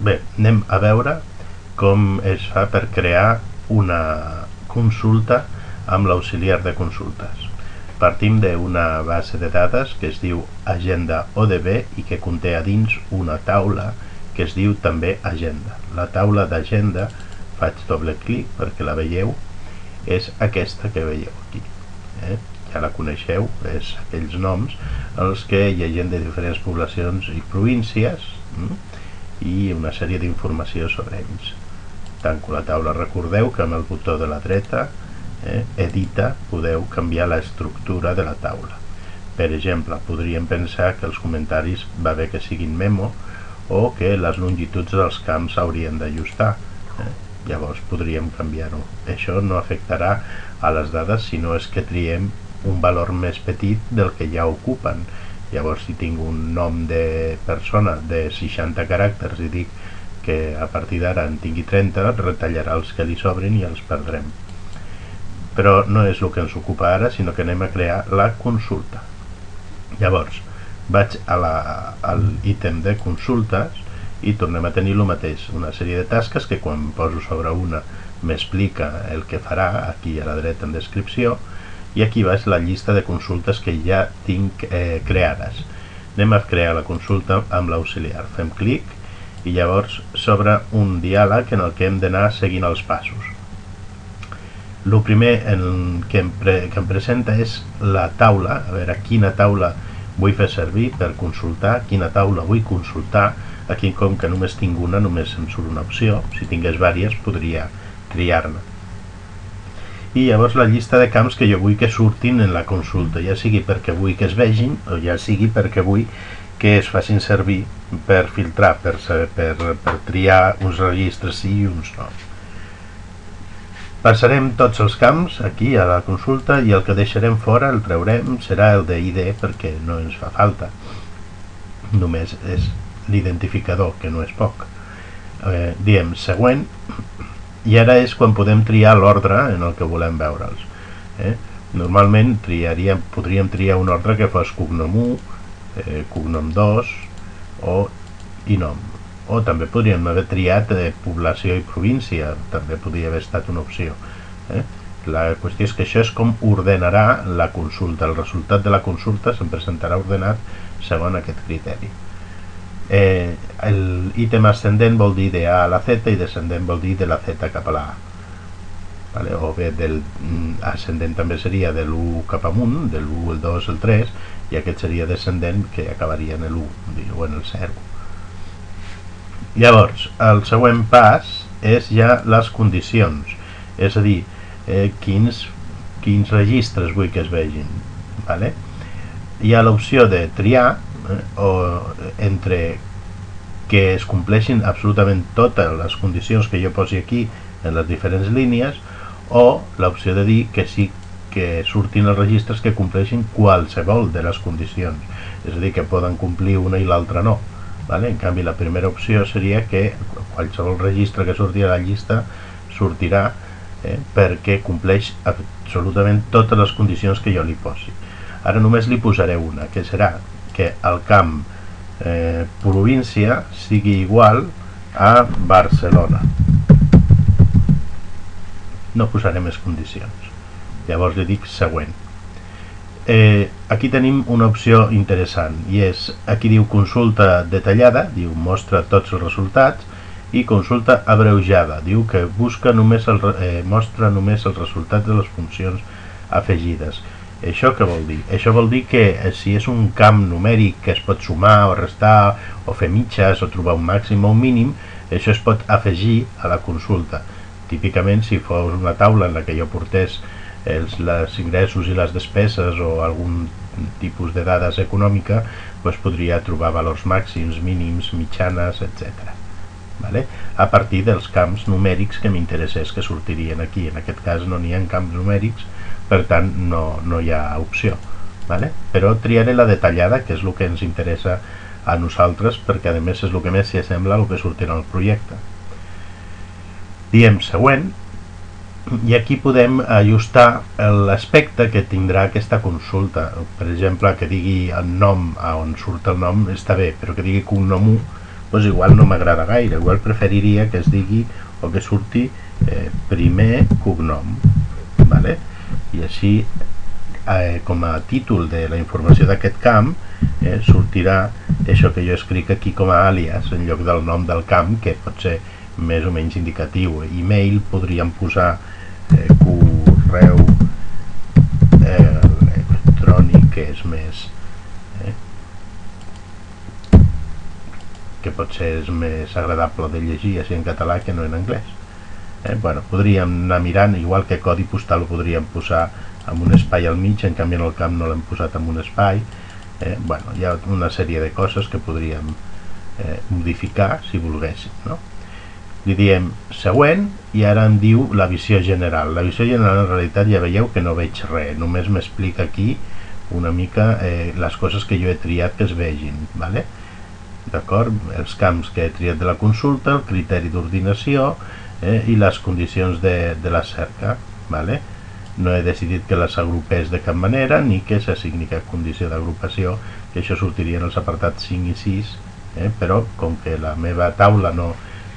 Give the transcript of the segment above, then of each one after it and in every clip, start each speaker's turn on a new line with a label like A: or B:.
A: Bé, anem a veure com es fa per crear una consulta amb l'auxiliar de consultes. Partim d'una base de dades que es diu Agenda ODB i que conté a dins una taula que es diu també Agenda. La taula d'Agenda, faig doble clic perquè la veieu, és aquesta que veieu aquí. Eh? Ja la coneixeu, és aquells noms en els que hi ha gent de diferents poblacions i províncies, mm? I una sèrie d'informació sobre ells. Tanco la taula, recordeu que amb el botó de la dreta, eh, edita, podeu canviar l'estructura de la taula. Per exemple, podríem pensar que els comentaris va bé que siguin memo o que les longituds dels camps s'haurien d'ajustar. Eh? Llavors podríem canviar-ho. Això no afectarà a les dades si no és que triem un valor més petit del que ja ocupen llavors si tinc un nom de persona de 60 caràcters i dic que a partir d'ara en tingui 30 retallarà els que li sobrin i els perdrem. Però no és el que ens ocupa ara sinó que anem a crear la consulta. Llavors vaig a l'ítem de consultes i tornem a tenir el mateix, una sèrie de tasques que quan poso sobre una m'explica el que farà aquí a la dreta en descripció i aquí baix la llista de consultes que ja tinc eh, creades. Anem a crear la consulta amb l'auxiliar. Fem clic i llavors s'obre un diàleg en el que hem d'anar seguint els passos. El primer en que, em pre que em presenta és la taula. A veure quina taula vull fer servir per consultar quina taula vull consultar. Aquí com que només tinc una només em surt una opció. Si tingués vàries podria triar-ne i llavors la llista de camps que jo vull que surtin en la consulta, ja sigui perquè vull que es vegin o ja sigui perquè vull que es facin servir per filtrar, per, per, per triar uns registres sí i uns no. Passarem tots els camps aquí a la consulta i el que deixarem fora, el traurem, serà el de ID perquè no ens fa falta. Només és l'identificador, que no és poc. Eh, diem següent i ara és quan podem triar l'ordre en el que volem veure'ls eh? normalment triaríem, podríem triar un ordre que fos cognom 1 eh, cognom 2 o i nom o també podríem haver triat eh, població i província també podria haver estat una opció eh? la qüestió és que això és com ordenarà la consulta el resultat de la consulta se'n presentarà ordenat segons aquest criteri eh, el ítem ascendent vol dir de A a la Z i descendent vol dir de la Z cap a la A vale? o bé del mm, ascendent també seria de l'1 cap amunt de l'1, el 2, el 3 i aquest seria descendent que acabaria en l'1 o en el 0 llavors el següent pas és ja les condicions és a dir, eh, quins, quins registres vull que es vegin vale? hi ha l'opció de triar eh, o entre que es compleixin absolutament totes les condicions que jo posi aquí en les diferents línies o l'opció de dir que sí que surtin els registres que compleixin qualsevol de les condicions és a dir, que poden complir una i l'altra no vale? en canvi la primera opció seria que qualsevol registre que surti a la llista sortirà eh, perquè compleix absolutament totes les condicions que jo li posi ara només li posaré una que serà que el camp eh, província sigui igual a Barcelona. No posaré més condicions. Llavors li dic següent. Eh, aquí tenim una opció interessant i és, aquí diu consulta detallada diu mostra tots els resultats i consulta abreujada diu que busca només el, eh, mostra només els resultats de les funcions afegides això què vol dir? Això vol dir que eh, si és un camp numèric que es pot sumar o restar o fer mitges o trobar un màxim o un mínim, això es pot afegir a la consulta. Típicament si fos una taula en la que jo portés els, els ingressos i les despeses o algun tipus de dades econòmica, doncs podria trobar valors màxims, mínims, mitjanes, etc. Vale? a partir dels camps numèrics que m'interessés que sortirien aquí. En aquest cas no n'hi ha camps numèrics, per tant no, no hi ha opció vale? però triaré la detallada que és el que ens interessa a nosaltres perquè a més és el que més s'hi assembla al que sortirà al projecte diem següent i aquí podem ajustar l'aspecte que tindrà aquesta consulta per exemple que digui el nom a on surt el nom està bé però que digui cognom 1 doncs igual no m'agrada gaire, igual preferiria que es digui o que surti eh, primer cognom vale? I així eh, com a títol de la informació d'aquest camp eh, sortirà això que jo escric aquí com a àlies en lloc del nom del camp que pot ser més o menys indicatiu. E-mail podríem posar eh, correu eh, electrònic que és més eh, que potser és més agradable de llegir així en català que no en anglès eh, bueno, podríem anar mirant igual que codi postal ho podríem posar amb un espai al mig, en canvi en el camp no l'hem posat amb un espai eh, bueno, hi ha una sèrie de coses que podríem eh, modificar si volguéssim no? li diem següent i ara em diu la visió general la visió general en realitat ja veieu que no veig res només m'explica aquí una mica eh, les coses que jo he triat que es vegin vale? d'acord? els camps que he triat de la consulta el criteri d'ordinació eh, i les condicions de, de la cerca vale? no he decidit que les agrupés de cap manera ni que s'assigni cap condició d'agrupació que això sortiria en els apartats 5 i 6 eh? però com que la meva taula no,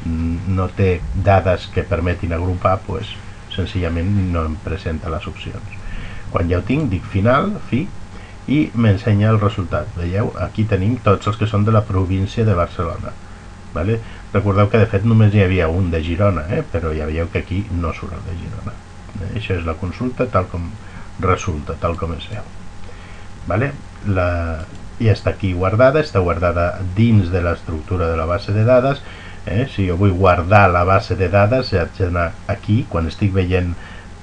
A: no té dades que permetin agrupar, pues, senzillament no em presenta les opcions. Quan ja ho tinc, dic final, fi, i m'ensenya el resultat. Veieu? Aquí tenim tots els que són de la província de Barcelona. Vale? Recordeu que de fet només hi havia un de Girona, eh? però ja veieu que aquí no surt el de Girona. Eh? Això és la consulta tal com resulta, tal com es veu. Vale? La... Ja està aquí guardada, està guardada dins de l'estructura de la base de dades eh? si jo vull guardar la base de dades haig d'anar aquí quan estic veient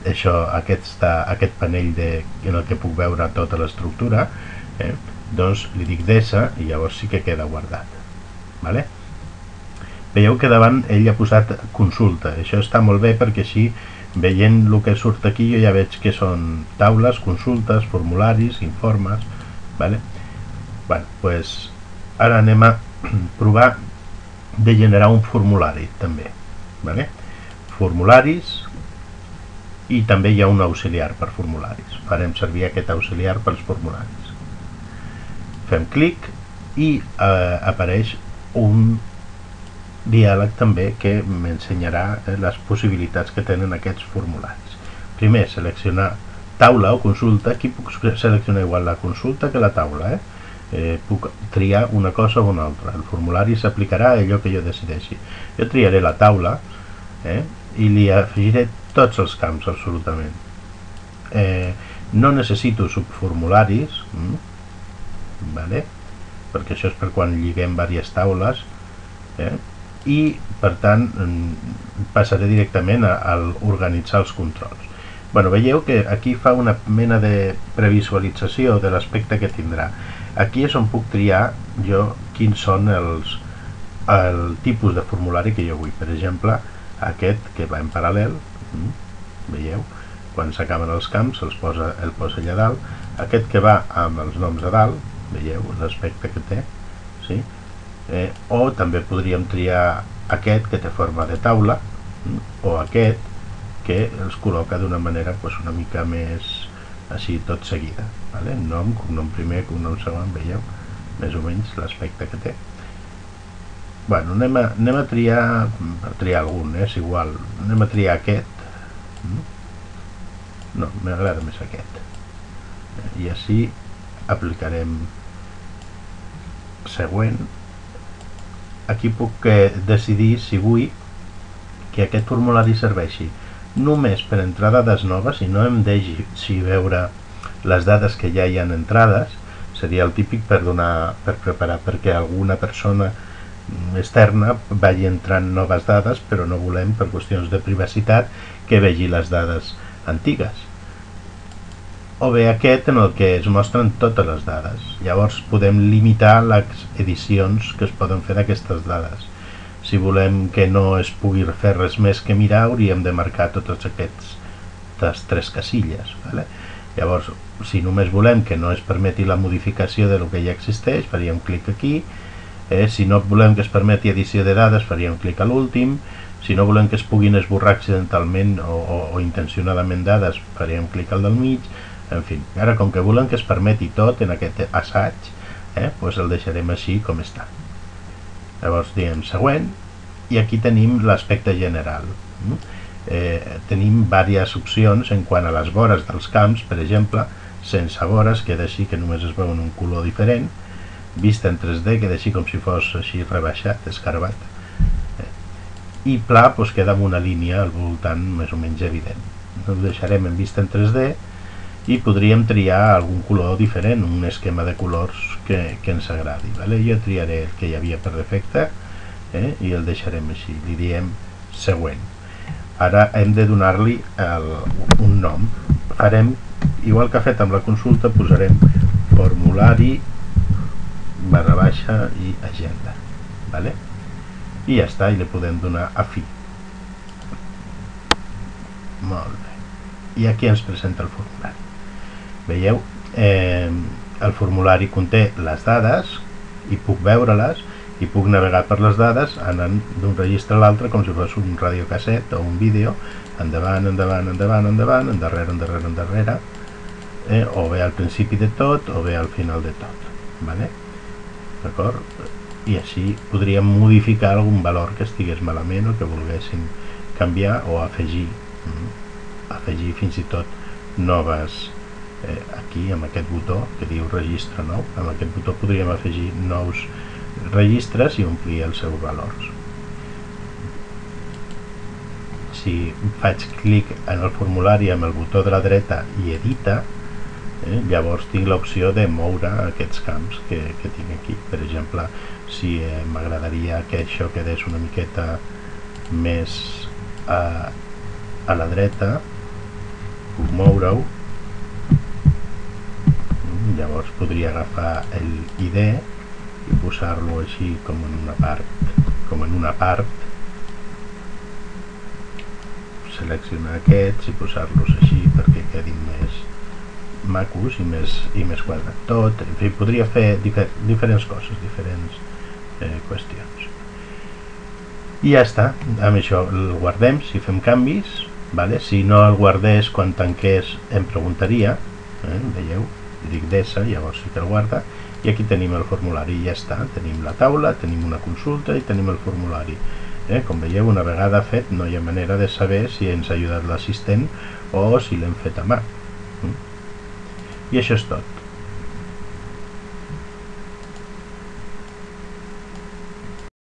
A: això, aquest, aquest panell de, en el que puc veure tota l'estructura eh? doncs li dic desa i llavors sí que queda guardat vale? Veieu que davant ell ha posat consulta això està molt bé perquè així veient el que surt aquí jo ja veig que són taules, consultes, formularis, informes vale? bueno, pues ara anem a provar de generar un formulari també vale? formularis i també hi ha un auxiliar per formularis farem servir aquest auxiliar pels formularis fem clic i eh, apareix un diàleg també que m'ensenyarà eh, les possibilitats que tenen aquests formularis primer seleccionar taula o consulta aquí puc seleccionar igual la consulta que la taula eh? eh, puc triar una cosa o una altra. El formulari s'aplicarà a allò que jo decideixi. Jo triaré la taula eh, i li afegiré tots els camps, absolutament. Eh, no necessito subformularis, mm, vale? perquè això és per quan lliguem diverses taules, eh, i per tant mm, passaré directament a, a organitzar els controls. Bueno, veieu que aquí fa una mena de previsualització de l'aspecte que tindrà Aquí és on puc triar jo quins són els, el tipus de formulari que jo vull. Per exemple, aquest que va en paral·lel, mm, veieu, quan s'acaben els camps els posa, el posa allà dalt, aquest que va amb els noms a dalt, veieu l'aspecte que té, sí? Eh, o també podríem triar aquest que té forma de taula, mm, o aquest que els col·loca d'una manera pues, una mica més així tot seguida vale? nom, cognom primer, cognom segon veieu més o menys l'aspecte que té bueno, anem a, anem a triar a triar algun, eh? és igual anem a triar aquest mm? no, m'agrada més aquest i així aplicarem següent aquí puc eh, decidir si vull que aquest formulari serveixi. Només per entrar dades noves i no em deixi veure les dades que ja hi han entrades seria el típic per donar per preparar perquè alguna persona externa vagi entrant noves dades però no volem per qüestions de privacitat que vegi les dades antigues o bé aquest en el que es mostren totes les dades. Llavors podem limitar les edicions que es poden fer d'aquestes dades. Si volem que no es pugui fer res més que mirar hauríem de marcar totes aquestes tres casilles vale? llavors si només volem que no es permeti la modificació de lo que ja existeix faríem clic aquí. Eh, si no volem que es permeti edició de dades faríem clic a l'últim. Si no volem que es puguin esborrar accidentalment o, o, o intencionadament dades faríem clic al del mig en fi, ara com que volem que es permeti tot en aquest assaig eh, pues el deixarem així com està. Llavors diem següent i aquí tenim l'aspecte general eh, tenim diverses opcions en quant a les vores dels camps per exemple, sense vores queda així que només es veu en un color diferent vista en 3D queda així com si fos així rebaixat, escarbat eh, i pla doncs, queda amb una línia al voltant més o menys evident. Ho deixarem en vista en 3D i podríem triar algun color diferent, un esquema de colors que, que ens agradi. Vale? Jo triaré el que hi havia per defecte eh? i el deixarem així, li diem següent. Ara hem de donar-li un nom. Farem, igual que ha fet amb la consulta, posarem formulari barra baixa i agenda. Vale? I ja està, i li podem donar a fi. Molt bé. I aquí ens presenta el formulari. Veieu? Eh, el formulari conté les dades i puc veure-les i puc navegar per les dades anant d'un registre a l'altre com si fos un radiocasset o un vídeo endavant, endavant, endavant, endavant, endarrere, endarrere, endarrere eh, o bé al principi de tot o bé al final de tot vale? d'acord? i així podríem modificar algun valor que estigués malament o que volguéssim canviar o afegir mm? afegir fins i tot noves eh, aquí amb aquest botó que diu registre nou amb aquest botó podríem afegir nous registres i omplir els seus valors. Si faig clic en el formulari amb el botó de la dreta i edita eh, llavors tinc l'opció de moure aquests camps que, que tinc aquí. Per exemple si eh, m'agradaria que això quedés una miqueta més a, a la dreta puc moure-ho llavors podria agafar el ID i posar-lo així com en una part com en una part. Seleccionar aquests i posar-los així perquè quedin més macos i més, i més quadrat. Tot, en fi, podria fer difer diferents coses, diferents eh, qüestions. I ja està, amb això el guardem si fem canvis vale? si no el guardés quan tanqués em preguntaria eh, veieu, dic desa, llavors sí que el guarda i aquí tenim el formulari ja està tenim la taula, tenim una consulta i tenim el formulari eh? com veieu una vegada fet no hi ha manera de saber si ens ha ajudat l'assistent o si l'hem fet a mà mm? i això és tot